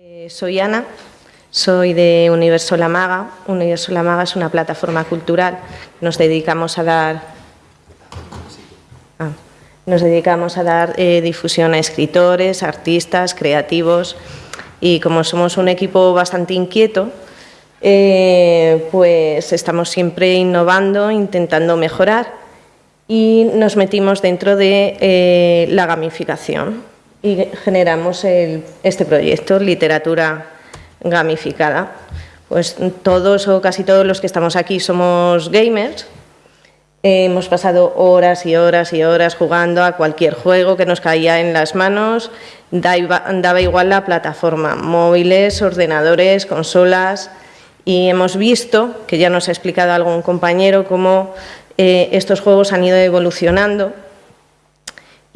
Eh, soy Ana, soy de Universo La Maga. Universo La Maga es una plataforma cultural. Nos dedicamos a dar, ah, nos dedicamos a dar eh, difusión a escritores, artistas, creativos y como somos un equipo bastante inquieto, eh, pues estamos siempre innovando, intentando mejorar y nos metimos dentro de la gamificación y generamos este proyecto, Literatura Gamificada. Pues todos o casi todos los que estamos aquí somos gamers. hemos pasado horas y horas y horas jugando a cualquier juego que nos caía en las manos. Daba igual la plataforma, móviles, ordenadores, consolas. Y hemos visto, que ya nos ha explicado algún compañero, cómo eh, estos juegos han ido evolucionando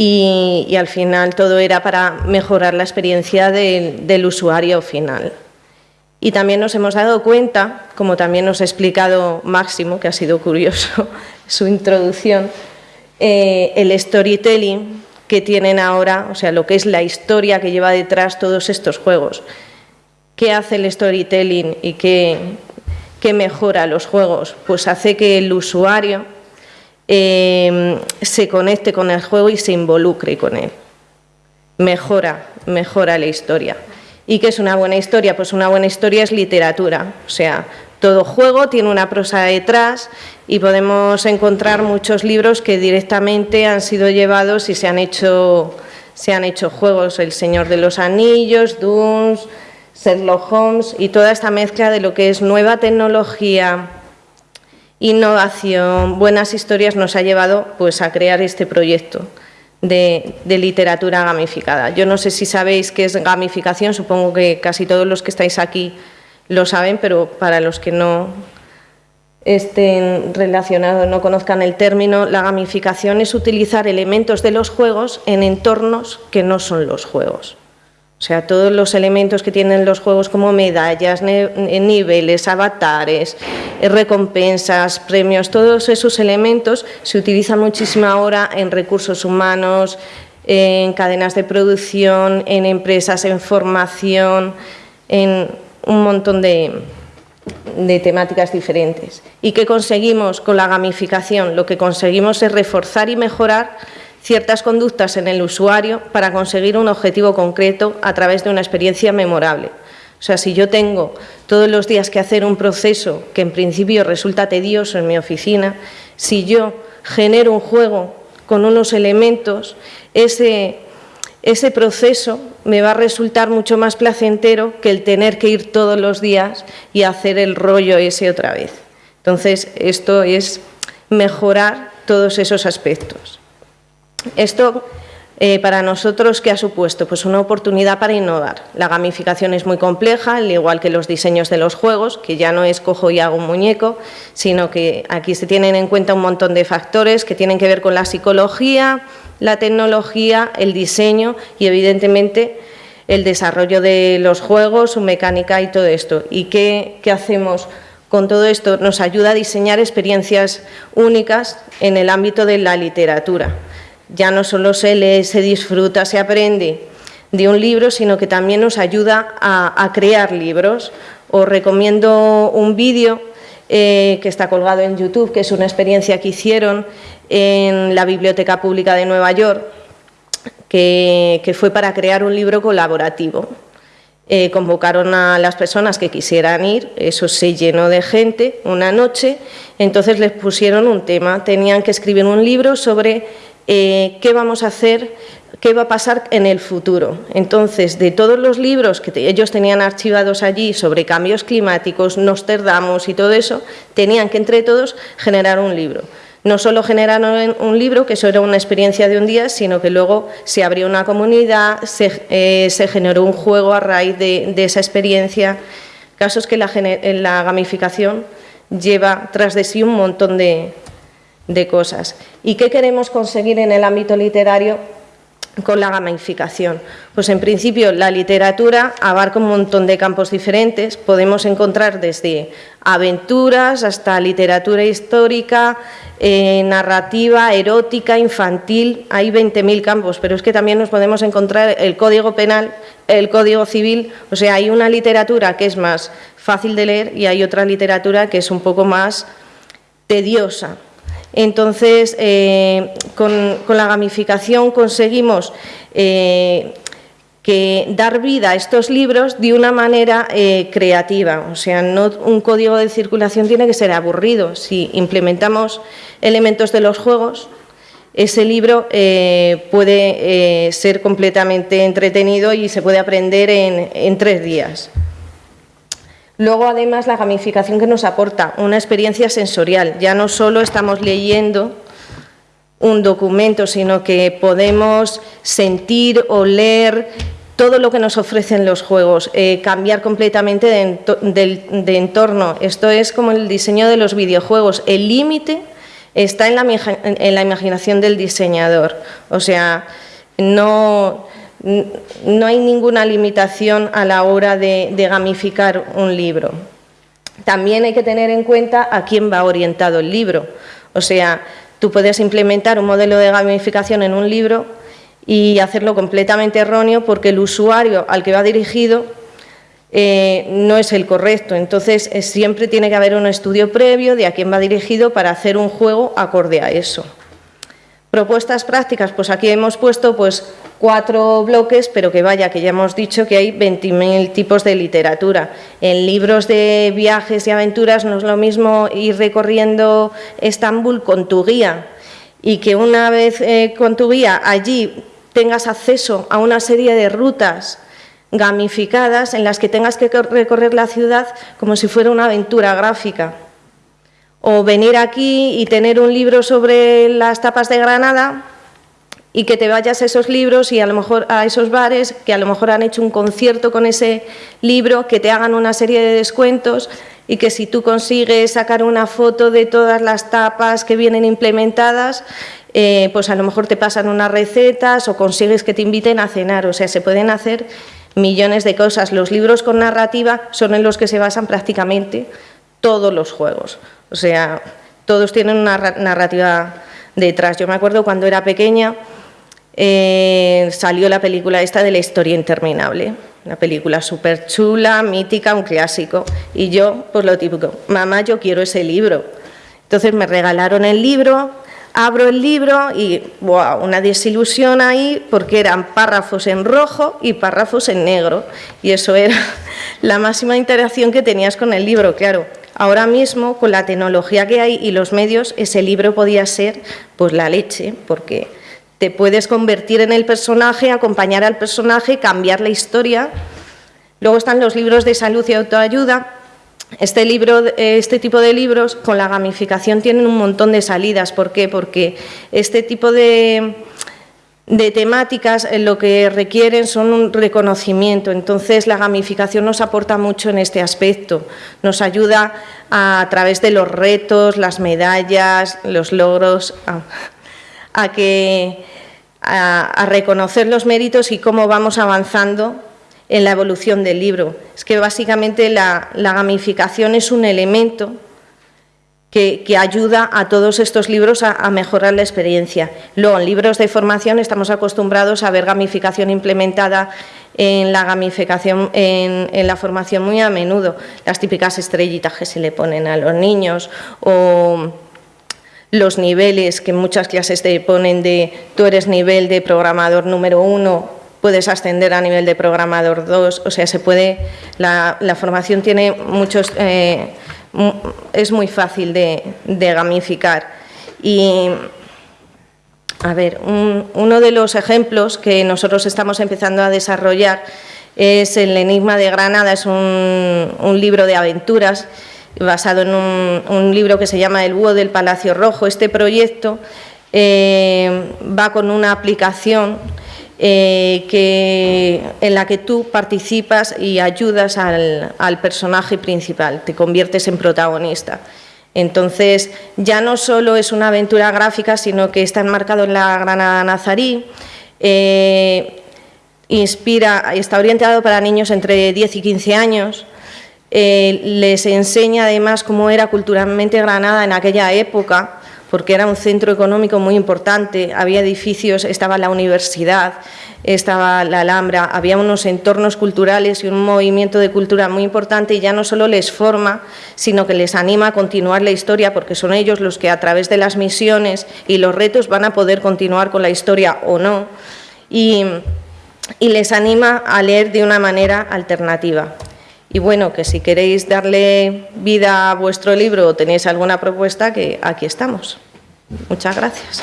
y, al final todo era para mejorar la experiencia del usuario final. Y también nos hemos dado cuenta, como también nos ha explicado Máximo, que ha sido curioso su introducción, eh, el storytelling que tienen ahora, o sea, lo que es la historia que lleva detrás todos estos juegos. ¿Qué hace el storytelling y qué, qué mejora los juegos? Pues hace que el usuario Em, se conecte con el juego y se involucre con él. Mejora, mejora la historia. ¿Y qué es una buena historia? Pues una buena historia es literatura, o sea, todo juego tiene una prosa detrás y podemos encontrar muchos libros que directamente han sido llevados y se han hecho, se han hecho juegos, El Señor de los Anillos, Dunes, Sherlock Holmes y toda esta mezcla de lo que es nueva tecnología, innovación, buenas historias nos ha llevado pues, a crear este proyecto de, literatura gamificada. Yo no sé si sabéis qué es gamificación, supongo que casi todos los que estáis aquí lo saben, pero para los que no estén relacionados, no conozcan el término, la gamificación es utilizar elementos de los juegos en entornos que no son los juegos. O sea, todos los elementos que tienen los juegos como medallas, niveles, avatares, eh, recompensas, premios, todos esos elementos se utilizan muchísimo ahora en recursos humanos, en cadenas de producción, en empresas, en formación, en un montón de, de temáticas diferentes. ¿Y qué conseguimos con la gamificación? Lo que conseguimos es reforzar y mejorar ciertas conductas en el usuario para conseguir un objetivo concreto a través de una experiencia memorable. O sea, si yo tengo todos los días que hacer un proceso que en principio resulta tedioso en mi oficina, si yo genero un juego con unos elementos, ese, proceso me va a resultar mucho más placentero que el tener que ir todos los días y hacer el rollo ese otra vez. Entonces, esto es mejorar todos esos aspectos. Esto eh, para nosotros, ¿qué ha supuesto? Pues una oportunidad para innovar. La gamificación es muy compleja, al igual que los diseños de los juegos, que ya no es cojo y hago un muñeco, sino que aquí se tienen en cuenta un montón de factores que tienen que ver con la psicología, la tecnología, el diseño y, evidentemente, el desarrollo de los juegos, su mecánica y todo esto. ¿Y qué, qué hacemos con todo esto? Nos ayuda a diseñar experiencias únicas en el ámbito de la literatura ya no solo se lee, se disfruta, se aprende de un libro, sino que también nos ayuda a, crear libros. Os recomiendo un vídeo eh, que está colgado en YouTube, que es una experiencia que hicieron en la Biblioteca Pública de Nueva York, que, fue para crear un libro colaborativo. Eh, convocaron a las personas que quisieran ir, eso se llenó de gente una noche, entonces les pusieron un tema, tenían que escribir un libro sobre eh, qué vamos a hacer, qué va a pasar en el futuro. Entonces, de todos los libros que ellos tenían archivados allí sobre cambios climáticos, Nostradamus y todo eso, tenían que entre todos generar un libro. No solo generaron un libro, que eso era una experiencia de un día, sino que luego se abrió una comunidad, se, eh, generó un juego a raíz de, esa experiencia. Casos que la gamificación lleva tras de sí un montón de, de cosas. ¿Y qué queremos conseguir en el ámbito literario? con la gamificación? Pues en principio la literatura abarca un montón de campos diferentes. Podemos encontrar desde aventuras hasta literatura histórica, eh, narrativa, erótica, infantil. Hay 20.000 campos, pero es que también nos podemos encontrar el código penal, el código civil. O sea, hay una literatura que es más fácil de leer y hay otra literatura que es un poco más tediosa. Entonces, eh, con, la gamificación conseguimos eh, que dar vida a estos libros de una manera eh, creativa. O sea, no un código de circulación tiene que ser aburrido. Si implementamos elementos de los juegos, ese libro puede ser completamente entretenido y se puede aprender en tres días. Luego, además, la gamificación que nos aporta una experiencia sensorial. Ya no solo estamos leyendo un documento, sino que podemos sentir, o leer todo lo que nos ofrecen los juegos, eh, cambiar completamente de, entorno. Esto es como el diseño de los videojuegos. El límite está en la, en la imaginación del diseñador. O sea, no no hay ninguna limitación a la hora de, gamificar un libro. También hay que tener en cuenta a quién va orientado el libro. O sea, tú puedes implementar un modelo de gamificación en un libro y hacerlo completamente erróneo porque el usuario al que va dirigido eh, no es el correcto. Entonces, siempre tiene que haber un estudio previo de a quién va dirigido para hacer un juego acorde a eso. Propuestas prácticas, pues aquí hemos puesto pues cuatro bloques, pero que vaya, que ya hemos dicho que hay 20.000 tipos de literatura. En libros de viajes y aventuras no es lo mismo ir recorriendo Estambul con tu guía y que una vez eh, con tu guía allí tengas acceso a una serie de rutas gamificadas en las que tengas que recorrer la ciudad como si fuera una aventura gráfica o venir aquí y tener un libro sobre las tapas de Granada y que te vayas a esos libros y a lo mejor a esos bares que a lo mejor han hecho un concierto con ese libro, que te hagan una serie de descuentos y que si tú consigues sacar una foto de todas las tapas que vienen implementadas, eh, pues a lo mejor te pasan unas recetas o consigues que te inviten a cenar. O sea, se pueden hacer millones de cosas. Los libros con narrativa son en los que se basan prácticamente todos los juegos. O sea, todos tienen una narrativa detrás. Yo me acuerdo cuando era pequeña, eh, salió la película esta de la historia interminable. Una película súper chula, mítica, un clásico. Y yo, pues lo típico, mamá, yo quiero ese libro. Entonces me regalaron el libro, abro el libro y, wow, una desilusión ahí porque eran párrafos en rojo y párrafos en negro. Y eso era la máxima interacción que tenías con el libro, claro. Ahora mismo, con la tecnología que hay y los medios, ese libro podía ser pues la leche, porque te puedes convertir en el personaje, acompañar al personaje, cambiar la historia. Luego están los libros de salud y autoayuda. Este, libro, este tipo de libros con la gamificación tienen un montón de salidas. ¿Por qué? Porque este tipo de, de temáticas eh, lo que requieren son un reconocimiento. Entonces, la gamificación nos aporta mucho en este aspecto. Nos ayuda a, través de los retos, las medallas, los logros, a, que, a, reconocer los méritos y cómo vamos avanzando en la evolución del libro. Es que básicamente la gamificación es un elemento que, ayuda a todos estos libros a, mejorar la experiencia. Luego, en libros de formación estamos acostumbrados a ver gamificación implementada en la gamificación, en, la formación muy a menudo, las típicas estrellitas que se le ponen a los niños o los niveles que en muchas clases te ponen de tú eres nivel de programador número uno, puedes ascender a nivel de programador dos, o sea, se puede, la, formación tiene muchos... Eh, es muy fácil de, gamificar. Y, a ver, uno de los ejemplos que nosotros estamos empezando a desarrollar es El Enigma de Granada, es un, libro de aventuras basado en un, libro que se llama El Búho del Palacio Rojo. Este proyecto eh, va con una aplicación eh, que, en la que tú participas y ayudas al, personaje principal, te conviertes en protagonista. Entonces, ya no solo es una aventura gráfica, sino que está enmarcado en la Granada Nazarí, Eh, inspira, está orientado para niños entre 10 y 15 años. Eh, les enseña además cómo era culturalmente Granada en aquella época, porque era un centro económico muy importante, había edificios, estaba la universidad, estaba la Alhambra, había unos entornos culturales y un movimiento de cultura muy importante y ya no solo les forma, sino que les anima a continuar la historia porque son ellos los que a través de las misiones y los retos van a poder continuar con la historia o no y, les anima a leer de una manera alternativa. Y bueno, que si queréis darle vida a vuestro libro o tenéis alguna propuesta, que aquí estamos. Muchas gracias.